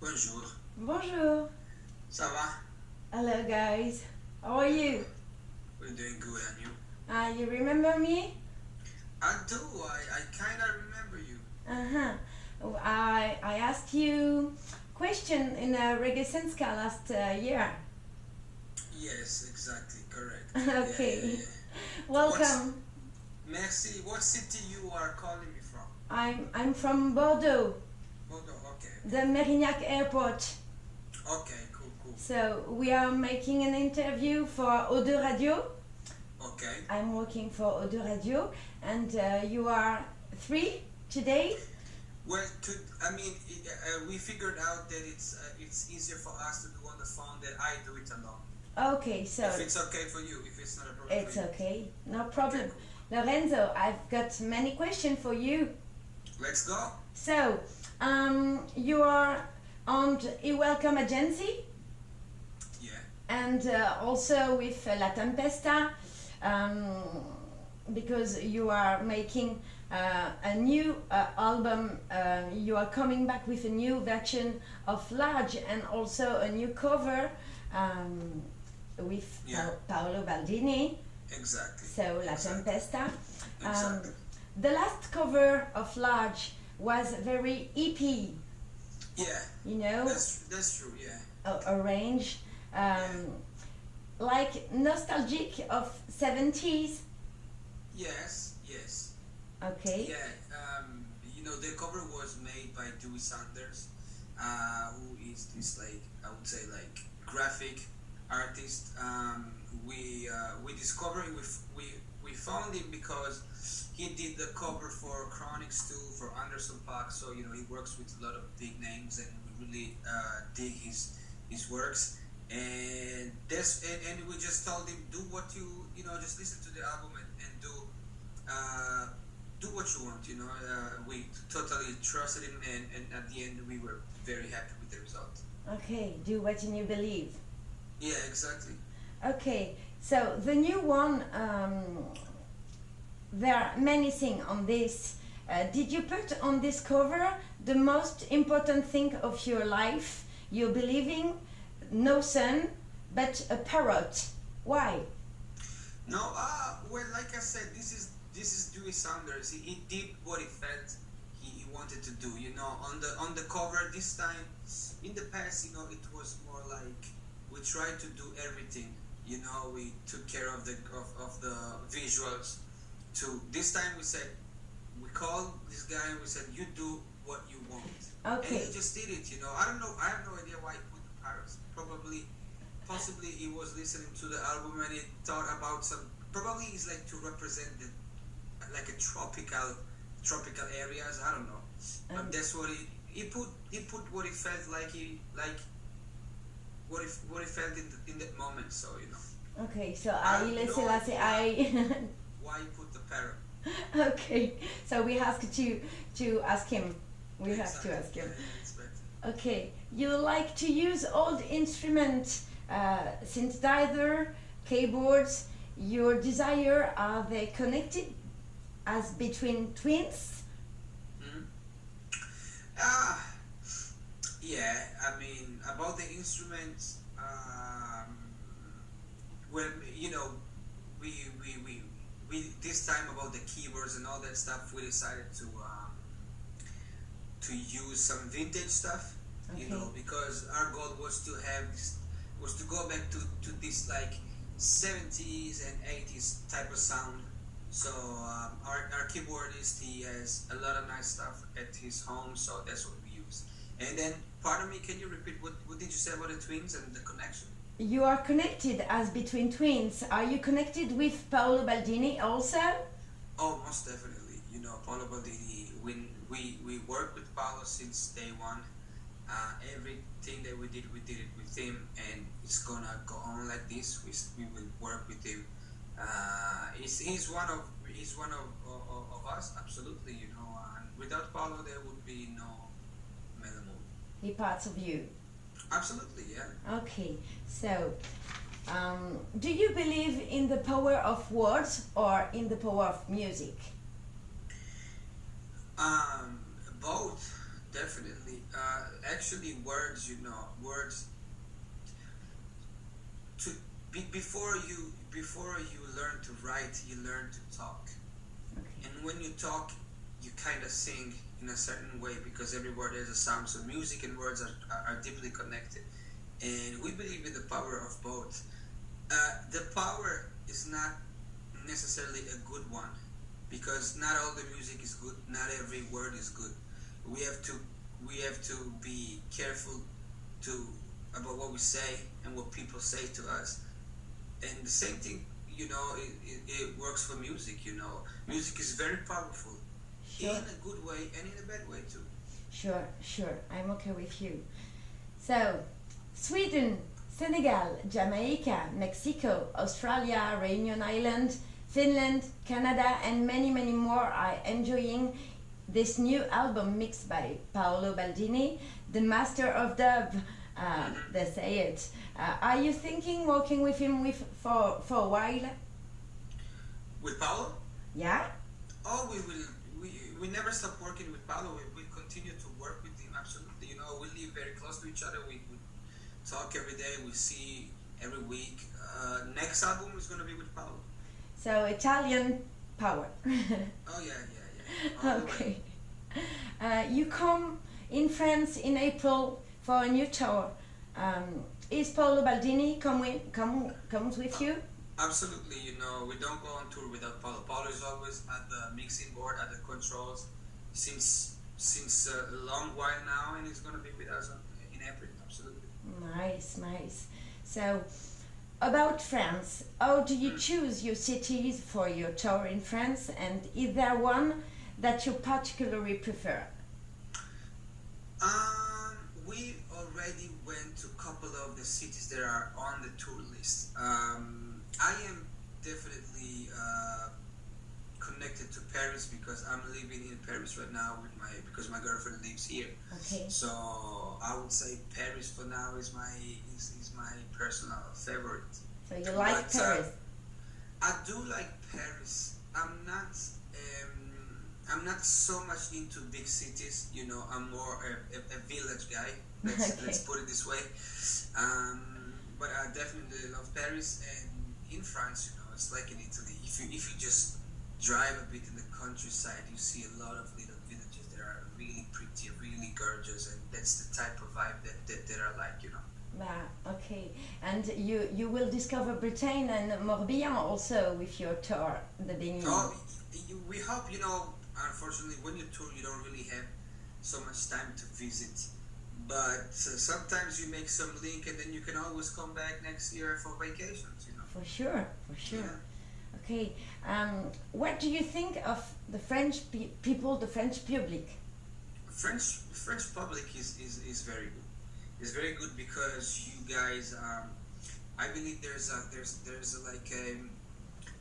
Bonjour. Bonjour. Ça va? Hello, guys. How are you? We're doing good, and you? Uh, you remember me? I do. I, I kind of remember you. Uh huh. I I asked you question in a Reggae Sun Ska last uh, year. Yes, exactly. Correct. Okay. Yeah, yeah, yeah. Welcome. Merci. What city you are calling me from? I'm I'm from Bordeaux, Bordeaux. Okay. the Mérignac Airport. Okay. Cool. Cool. So we are making an interview for Ode Radio. Okay. I'm working for Ode Radio, and uh, you are three today. Well, to I mean, uh, we figured out that it's uh, it's easier for us to do on the phone than I do it alone. Okay, so If it's okay for you, if it's not a problem. it's okay, no problem. Lorenzo, I've got many questions for you. Let's go. So, um, you are on Welcome Agency Yeah. and uh, also with uh, La Tempesta um, because you are making uh, a new uh, album. Uh, you are coming back with a new version of Large and also a new cover um, with Yeah. Paolo Baldini. Exactly. So La Exactly. Tempesta. Um, Exactly. the last cover of Large was very EP, yeah. you know, That's that's true. Yeah. a, a range, um, like nostalgic of 70s. Yes. Yes. Okay. Yeah, um, you know, the cover was made by Dewey Saunders, uh, who is this like I would say like graphic artist. Um, we uh, we discovered we, f- we we found him because he did the cover for Chronixx too for Anderson .Paak. So you know he works with a lot of big names, and we really uh, dig his his works. And this and, and we just told him do what you you know just listen to the album and, and do uh, do what you want, you know. Uh, we totally trusted him, and, and at the end, we were very happy with the result. Okay, do what you believe. Yeah, exactly. Okay, so the new one, um, there are many things on this. Uh, did you put on this cover the most important thing of your life? You're believing no sun, but a parrot. Why? No, uh, well, like I said, this is this is Dewey Saunders. He, he did what he felt he, he wanted to do. You know, on the on the cover this time. In the past, you know, it was more like we tried to do everything. You know, we took care of the of, of the visuals. To this time, we said we called this guy and we said, "You do what you want." And he just did it, you know. I don't know. I have no idea why he put the pirates. Probably, possibly he was listening to the album and he thought about some. Probably it's like to represent the, like a tropical, tropical areas. I don't know. But Um, that's what he he put. He put what he felt like he like. What he what he felt in, the, in that moment. So you know okay, so I I know Selassie, I. why put the parrot. okay, so we have to to ask him. We have to ask him. Yeah, it's better. Okay, you like to use old instruments, uh, synthesizer, keyboards. Your desire are they connected as between twins? Mhm. Ah, yeah. I mean, about the instruments. Um, well, you know, we, we we we this time about the keyboards and all that stuff. We decided to um, to use some vintage stuff. You know, because our goal was to have this, was to go back to to this like 70s and 80s type of sound. So um, our, our keyboardist he has a lot of nice stuff at his home, so that's what we use. And then, pardon me, can you repeat what, what did you say about the twins and the connection? You are connected as between twins. Are you connected with Paolo Baldini also? Oh, most definitely. You know, Paolo Baldini. We we we worked with Paolo since day one. Uh, everything that we did, we did it with him, and it's gonna go on like this. We, we will work with him. Uh, he's, he's one of he's one of, of, of us, absolutely. You know, and without Paolo, there would be no Mellow Mood. He parts of you. Absolutely, yeah. Okay, so um, do you believe in the power of words or in the power of music? Um, both, definitely. Uh, actually words, you know, words. To be, before you before you learn to write, you learn to talk, Okay. and when you talk, you kind of sing in a certain way because every word has a sound. So music and words are, are, deeply connected, and we believe in the power of both. Uh, the power is not necessarily a good one because not all the music is good, not every word is good. We have to we have to be careful to about what we say and what people say to us. And the same thing, you know, it, it, it works for music. You know, music is very powerful Sure. in a good way and in a bad way too. Sure, sure. I'm okay with you. So, Sweden, Senegal, Jamaica, Mexico, Australia, Reunion Island, Finland, Canada, and many, many more are enjoying this new album mixed by Paolo Baldini, the master of dub. Uh, they say it. Uh, are you thinking working with him with for for a while? With Paolo, Yeah. oh, we will. We, never stop working with Paolo. We, we continue to work with him. Absolutely, you know, we live very close to each other. We, we talk every day. We see every week. Uh, next album is gonna be with Paolo. So Italian power. Oh yeah, yeah, yeah. All okay. Uh, you come in France in April for a new tour. Um, is Paolo Baldini come with, come comes with you? Absolutely, you know, we don't go on tour without Paolo. Paolo is always at the mixing board, at the controls, since since a long while now, and he's gonna be with us in April. Absolutely. Nice, nice. So, about France, how do you choose your cities for your tour in France, and is there one that you particularly prefer? Um, we already went to a couple of the cities that are on the tour list. Um, I am definitely uh, connected to Paris because I'm living in Paris right now with my because my girlfriend lives here. Okay. So I would say Paris for now is my is, is my personal favorite. So you like But, uh, Paris? I do like Paris. I'm not um, I'm not so much into big cities. You know, I'm more a, a, a village guy. Let's, Okay. let's put it this way. Um, but I definitely love Paris and in France. You know, it's like in Italy. If you if you just drive a bit in the countryside, you see a lot of little villages that are really pretty, really gorgeous, and that's the type of vibe that, that, that I like. You know. Ah, okay. And you you will discover Britain and Morbihan also with your tour, the beginning. Oh, you, we hope, you know, unfortunately, when you tour, you don't really have so much time to visit. But uh, sometimes you make some link and then you can always come back next year for vacations, you know. For sure, for sure. Yeah. Okay. Um, what do you think of the French pe- people, the French public? French French public is, is, is very good. It's very good because you guys, um, I believe there's a there's there's a, like a,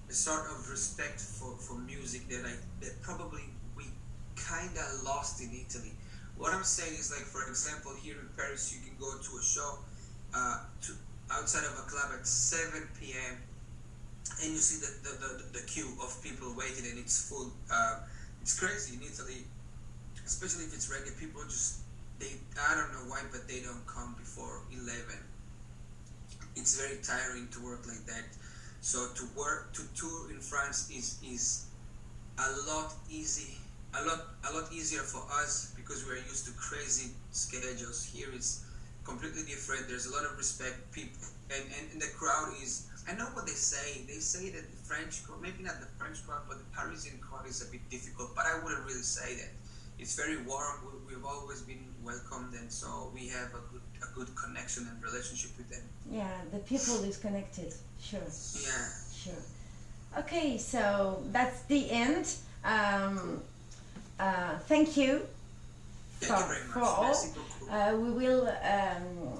a sort of respect for, for music that I that probably we kind of lost in Italy. What I'm saying is like for example here in Paris you can go to a show uh, to outside of a club at 7 p.m. and you see the, the, the, the queue of people waiting and it's full. Uh, it's crazy in Italy especially if it's reggae, people just they I don't know why, but they don't come before eleven. It's very tiring to work like that. So to work to tour in France is is a lot easy, a lot a lot easier for us because we're used to crazy schedules. Here it's completely different. There's a lot of respect. People and, and, and the crowd is. I know what they say. They say that the French crowd, maybe not the French crowd, but the Parisian crowd is a bit difficult. But I wouldn't really say that it's very warm. We, we've always been welcomed, and so we have a good a good connection and relationship with them. Yeah, the people is connected. Sure, Yeah. sure. Okay, so that's the end. Um, uh, thank you for, all. Uh, we will um,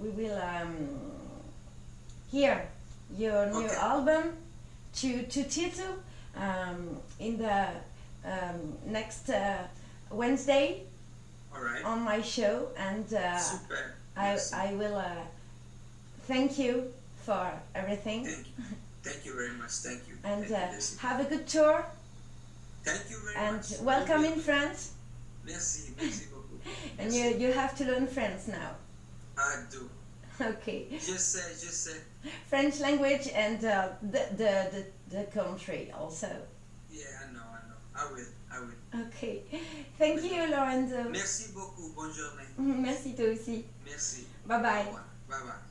we will um, hear your new Okay. album to to Tito um, in the um, next uh, Wednesday All right. on my show, and uh. I. I will uh, thank you for everything, Thank you. Thank you very much. Thank you. and Thank you, uh, have a good tour, Thank you very and much. And welcome in. France. Merci. Merci beaucoup. and you, you have to learn French now. I do. Okay. Just say, just say. French language and uh, the, the, the, the country also. Yeah, I know, I know. I will, I will. Okay. Thank you, Lorenzo. Merci beaucoup. Bonne journée. Merci toi aussi. Merci. Bye bye. Bye bye.